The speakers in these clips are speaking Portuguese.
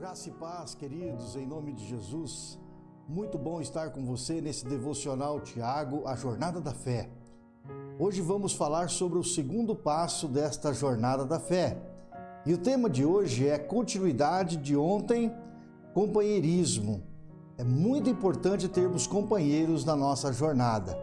Graça e paz, queridos, em nome de Jesus. Muito bom estar com você nesse devocional Tiago, a jornada da fé. Hoje vamos falar sobre o segundo passo desta jornada da fé. E o tema de hoje é continuidade de ontem, companheirismo. É muito importante termos companheiros na nossa jornada.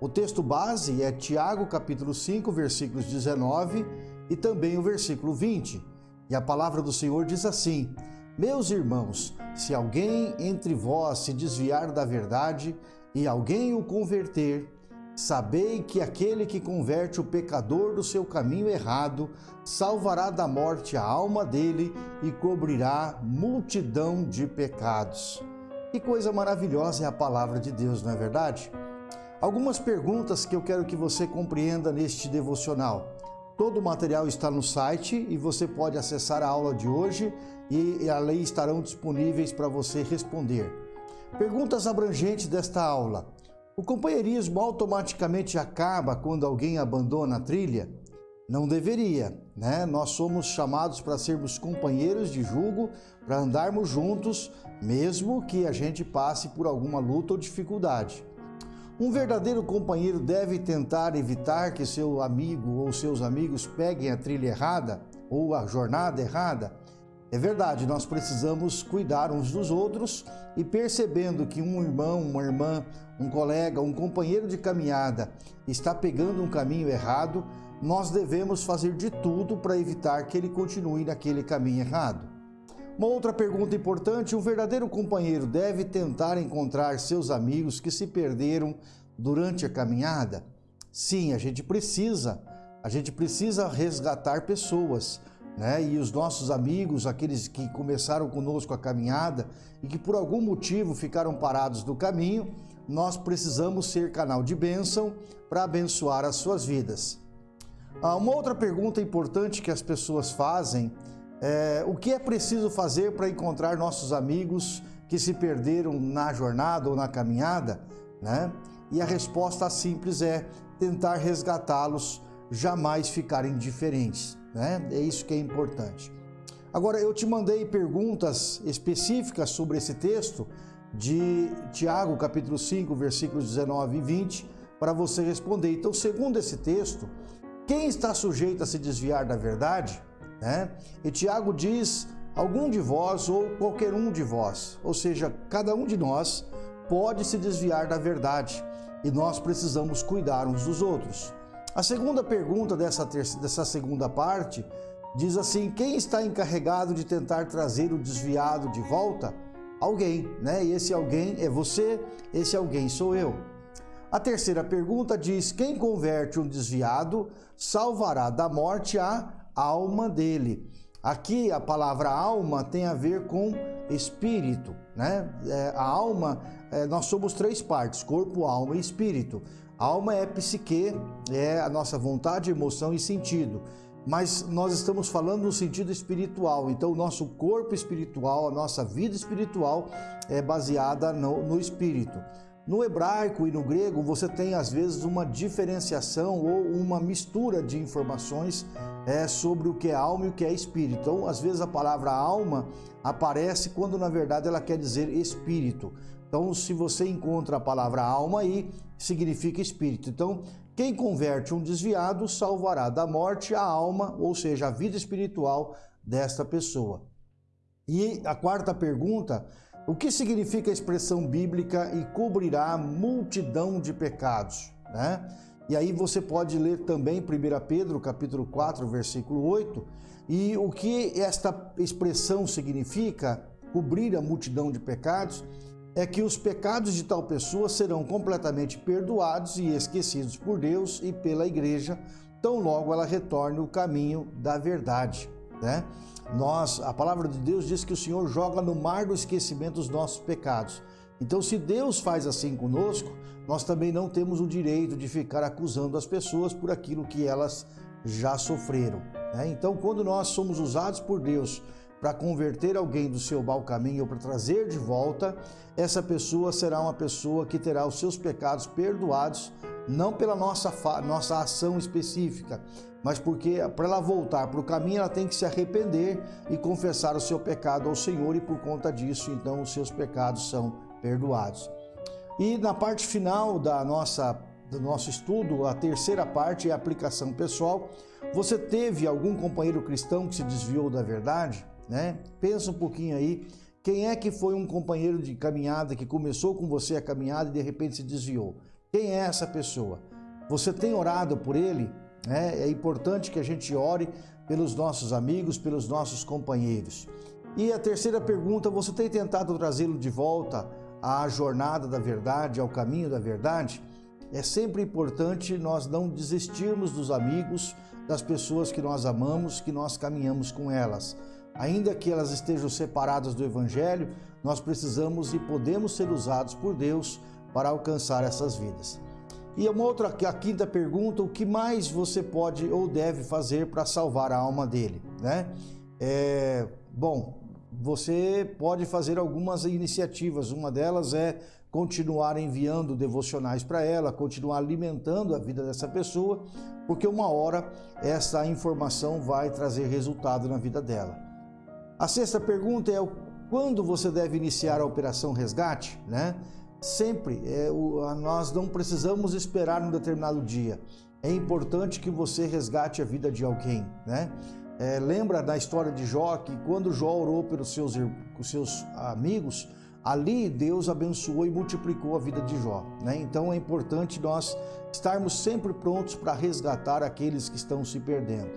O texto base é Tiago capítulo 5, versículos 19 e também o versículo 20. E a palavra do Senhor diz assim: Meus irmãos, se alguém entre vós se desviar da verdade e alguém o converter, sabei que aquele que converte o pecador do seu caminho errado salvará da morte a alma dele e cobrirá multidão de pecados. Que coisa maravilhosa é a palavra de Deus, não é verdade? Algumas perguntas que eu quero que você compreenda neste devocional. Todo o material está no site e você pode acessar a aula de hoje e ali estarão disponíveis para você responder. Perguntas abrangentes desta aula. O companheirismo automaticamente acaba quando alguém abandona a trilha? Não deveria, né? Nós somos chamados para sermos companheiros de julgo, para andarmos juntos, mesmo que a gente passe por alguma luta ou dificuldade. Um verdadeiro companheiro deve tentar evitar que seu amigo ou seus amigos peguem a trilha errada ou a jornada errada. É verdade, nós precisamos cuidar uns dos outros e percebendo que um irmão, uma irmã, um colega, um companheiro de caminhada está pegando um caminho errado, nós devemos fazer de tudo para evitar que ele continue naquele caminho errado. Uma outra pergunta importante: um verdadeiro companheiro deve tentar encontrar seus amigos que se perderam durante a caminhada? Sim, a gente precisa. A gente precisa resgatar pessoas, né? E os nossos amigos, aqueles que começaram conosco a caminhada e que por algum motivo ficaram parados no caminho, nós precisamos ser canal de bênção para abençoar as suas vidas. Ah, uma outra pergunta importante que as pessoas fazem é, o que é preciso fazer para encontrar nossos amigos que se perderam na jornada ou na caminhada? Né? E a resposta simples é tentar resgatá-los, jamais ficarem indiferentes. Né? É isso que é importante. Agora, eu te mandei perguntas específicas sobre esse texto de Tiago, capítulo 5, versículos 19 e 20, para você responder. Então, segundo esse texto, quem está sujeito a se desviar da verdade né? E Tiago diz: algum de vós ou qualquer um de vós, ou seja, cada um de nós pode se desviar da verdade e nós precisamos cuidar uns dos outros. A segunda pergunta dessa, terça, dessa segunda parte diz assim: quem está encarregado de tentar trazer o desviado de volta? Alguém, né? E esse alguém é você, esse alguém sou eu. A terceira pergunta diz: quem converte um desviado salvará da morte a alma dele. Aqui a palavra alma tem a ver com espírito, né? É, a alma, é, nós somos três partes: corpo, alma e espírito. A alma é psique, é a nossa vontade, emoção e sentido. Mas nós estamos falando no sentido espiritual, então o nosso corpo espiritual, a nossa vida espiritual é baseada no, no espírito. No hebraico e no grego, você tem às vezes uma diferenciação ou uma mistura de informações é, sobre o que é alma e o que é espírito. Então, às vezes a palavra alma aparece quando na verdade ela quer dizer espírito. Então, se você encontra a palavra alma aí, significa espírito. Então, quem converte um desviado salvará da morte a alma, ou seja, a vida espiritual desta pessoa. E a quarta pergunta o que significa a expressão bíblica e cobrirá multidão de pecados? Né? E aí você pode ler também 1 Pedro capítulo 4, versículo 8, e o que esta expressão significa, cobrir a multidão de pecados, é que os pecados de tal pessoa serão completamente perdoados e esquecidos por Deus e pela igreja, tão logo ela retorne o caminho da verdade, né? Nós, a palavra de Deus diz que o Senhor joga no mar do esquecimento os nossos pecados. Então, se Deus faz assim conosco, nós também não temos o direito de ficar acusando as pessoas por aquilo que elas já sofreram. Né? Então, quando nós somos usados por Deus para converter alguém do seu mau caminho ou para trazer de volta, essa pessoa será uma pessoa que terá os seus pecados perdoados não pela nossa, nossa ação específica, mas porque para ela voltar para o caminho, ela tem que se arrepender e confessar o seu pecado ao Senhor, e por conta disso, então, os seus pecados são perdoados. E na parte final da nossa, do nosso estudo, a terceira parte é a aplicação pessoal. Você teve algum companheiro cristão que se desviou da verdade? Né? Pensa um pouquinho aí. Quem é que foi um companheiro de caminhada que começou com você a caminhada e de repente se desviou? Quem é essa pessoa? Você tem orado por ele? É, é importante que a gente ore pelos nossos amigos, pelos nossos companheiros. E a terceira pergunta, você tem tentado trazê-lo de volta à jornada da verdade, ao caminho da verdade? É sempre importante nós não desistirmos dos amigos, das pessoas que nós amamos, que nós caminhamos com elas. Ainda que elas estejam separadas do Evangelho, nós precisamos e podemos ser usados por Deus para alcançar essas vidas. E uma outra, a quinta pergunta, o que mais você pode ou deve fazer para salvar a alma dele, né? É, bom, você pode fazer algumas iniciativas, uma delas é continuar enviando devocionais para ela, continuar alimentando a vida dessa pessoa, porque uma hora essa informação vai trazer resultado na vida dela. A sexta pergunta é quando você deve iniciar a operação resgate, né? Sempre, é, o, nós não precisamos esperar um determinado dia. É importante que você resgate a vida de alguém, né? É, lembra da história de Jó, que quando Jó orou pelos seus, seus amigos, ali Deus abençoou e multiplicou a vida de Jó. Né? Então é importante nós estarmos sempre prontos para resgatar aqueles que estão se perdendo.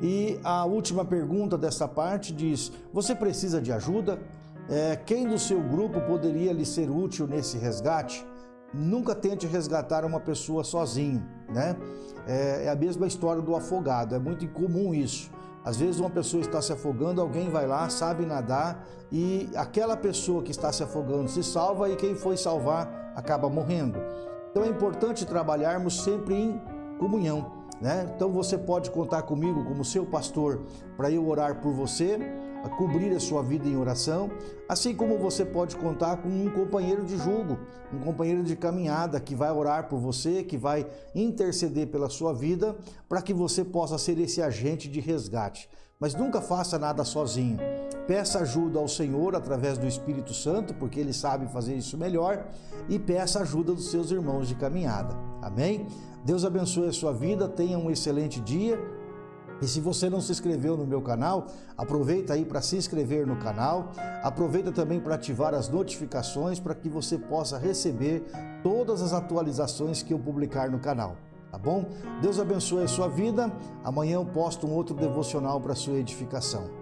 E a última pergunta dessa parte diz: Você precisa de ajuda? É, quem do seu grupo poderia lhe ser útil nesse resgate? Nunca tente resgatar uma pessoa sozinho, né? É, é a mesma história do afogado, é muito incomum isso. Às vezes uma pessoa está se afogando, alguém vai lá, sabe nadar e aquela pessoa que está se afogando se salva e quem foi salvar acaba morrendo. Então é importante trabalharmos sempre em comunhão, né? Então você pode contar comigo como seu pastor para eu orar por você, a cobrir a sua vida em oração, assim como você pode contar com um companheiro de julgo, um companheiro de caminhada que vai orar por você, que vai interceder pela sua vida, para que você possa ser esse agente de resgate. Mas nunca faça nada sozinho. Peça ajuda ao Senhor através do Espírito Santo, porque ele sabe fazer isso melhor, e peça ajuda dos seus irmãos de caminhada. Amém? Deus abençoe a sua vida, tenha um excelente dia. E se você não se inscreveu no meu canal, aproveita aí para se inscrever no canal. Aproveita também para ativar as notificações para que você possa receber todas as atualizações que eu publicar no canal. Tá bom? Deus abençoe a sua vida. Amanhã eu posto um outro devocional para sua edificação.